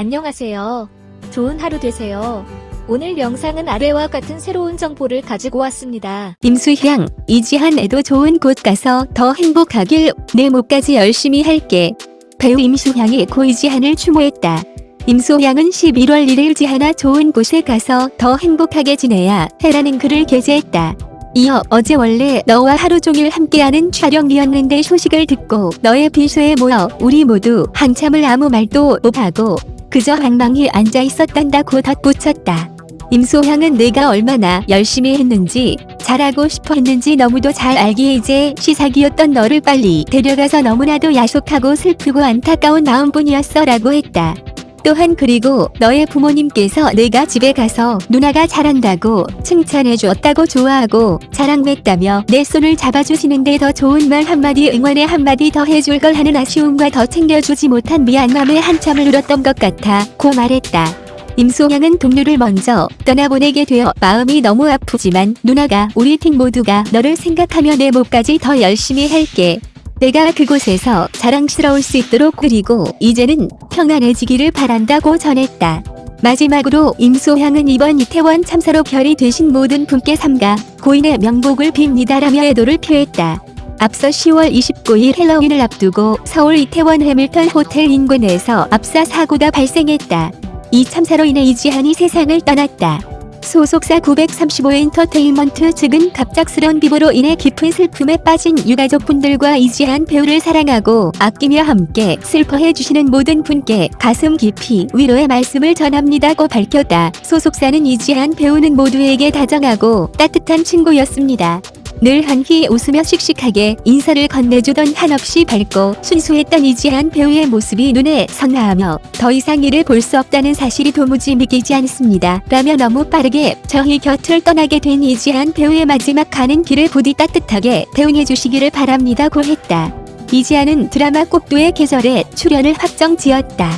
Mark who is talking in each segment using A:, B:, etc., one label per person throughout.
A: 안녕하세요. 좋은 하루 되세요. 오늘 영상은 아래와 같은 새로운 정보를 가지고 왔습니다.
B: 임수향, 이지한에도 좋은 곳 가서 더 행복하길 내 목까지 열심히 할게. 배우 임수향이 고 이지한을 추모했다. 임수향은 11월 1일 지하나 좋은 곳에 가서 더 행복하게 지내야 해라는 글을 게재했다. 이어 어제 원래 너와 하루 종일 함께하는 촬영이었는데 소식을 듣고 너의 비서에 모여 우리 모두 한참을 아무 말도 못하고 그저 방망이 앉아 있었단다고 덧붙였다. 임소향은 내가 얼마나 열심히 했는지 잘하고 싶어 했는지 너무도 잘 알기에 이제 시사기였던 너를 빨리 데려가서 너무나도 야속하고 슬프고 안타까운 마음뿐이었어 라고 했다. 또한 그리고 너의 부모님께서 내가 집에 가서 누나가 잘한다고 칭찬해 주었다고 좋아하고 자랑했다며 내 손을 잡아주시는데 더 좋은 말 한마디 응원의 한마디 더 해줄 걸 하는 아쉬움과 더 챙겨주지 못한 미안함에 한참을 울었던 것 같아 고 말했다. 임소향은 동료를 먼저 떠나보내게 되어 마음이 너무 아프지만 누나가 우리 팀 모두가 너를 생각하며 내 몫까지 더 열심히 할게. 내가 그곳에서 자랑스러울 수 있도록 그리고 이제는 평안해지기를 바란다고 전했다. 마지막으로 임소향은 이번 이태원 참사로 별이 되신 모든 분께 삼가 고인의 명복을 빕니다라며 애도를 표했다. 앞서 10월 29일 헬로윈을 앞두고 서울 이태원 해밀턴 호텔 인근에서 압사 사고가 발생했다. 이 참사로 인해 이지한이 세상을 떠났다. 소속사 935엔터테인먼트 측은 갑작스런 비보로 인해 깊은 슬픔에 빠진 유가족분들과 이지한 배우를 사랑하고 아끼며 함께 슬퍼해 주시는 모든 분께 가슴 깊이 위로의 말씀을 전합니다고 밝혔다. 소속사는 이지한 배우는 모두에게 다정하고 따뜻한 친구였습니다. 늘 환히 웃으며 씩씩하게 인사를 건네주던 한없이 밝고 순수했던 이지한 배우의 모습이 눈에 선하하며 더 이상 그를 볼 수 없다는 사실이 도무지 믿기지 않습니다. 라며 너무 빠르게 저희 곁을 떠나게 된 이지한 배우의 마지막 가는 길을 부디 따뜻하게 배웅해 주시기를 바랍니다고 했다. 이지한은 드라마 꼭두의 계절에 출연을 확정 지었다.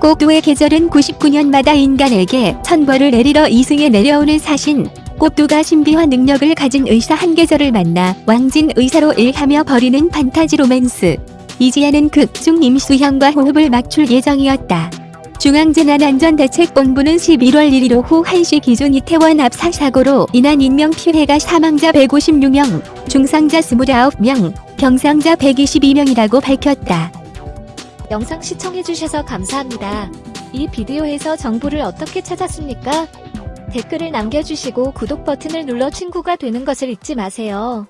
B: 꼭두의 계절은 99년마다 인간에게 천벌을 내리러 이승에 내려오는 사신 꽃두가 신비한 능력을 가진 의사 한 계절을 만나 왕진 의사로 일하며 벌이는 판타지 로맨스. 이지아는 극중 임수형과 호흡을 맞출 예정이었다. 중앙재난안전대책본부는 11월 1일 오후 1시 기준 이태원 압사 사고로 인한 인명피해가 사망자 156명, 중상자 29명, 경상자 122명이라고 밝혔다.
A: 영상 시청해주셔서 감사합니다. 이 비디오에서 정보를 어떻게 찾았습니까? 댓글을 남겨주시고 구독 버튼을 눌러 친구가 되는 것을 잊지 마세요.